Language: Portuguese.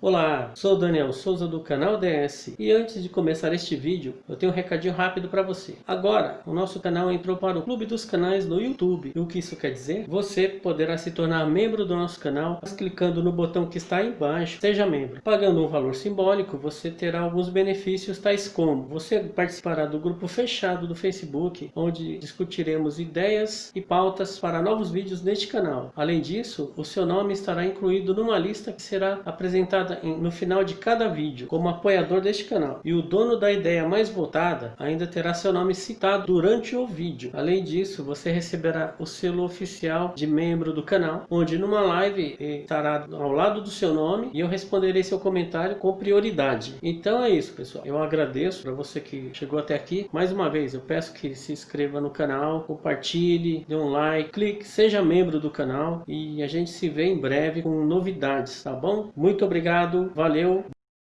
Olá, sou Daniel Souza do canal DS e antes de começar este vídeo eu tenho um recadinho rápido para você. Agora o nosso canal entrou para o clube dos canais no YouTube. E o que isso quer dizer? Você poderá se tornar membro do nosso canal clicando no botão que está aí embaixo, seja membro. Pagando um valor simbólico você terá alguns benefícios tais como você participará do grupo fechado do Facebook onde discutiremos ideias e pautas para novos vídeos neste canal. Além disso, o seu nome estará incluído numa lista que será apresentada no final de cada vídeo como apoiador deste canal. E o dono da ideia mais votada ainda terá seu nome citado durante o vídeo. Além disso, você receberá o selo oficial de membro do canal, onde numa live estará ao lado do seu nome e eu responderei seu comentário com prioridade. Então é isso, pessoal. Eu agradeço para você que chegou até aqui. Mais uma vez, eu peço que se inscreva no canal, compartilhe, dê um like, clique, seja membro do canal e a gente se vê em breve com novidades, tá bom? Muito obrigado obrigado, valeu.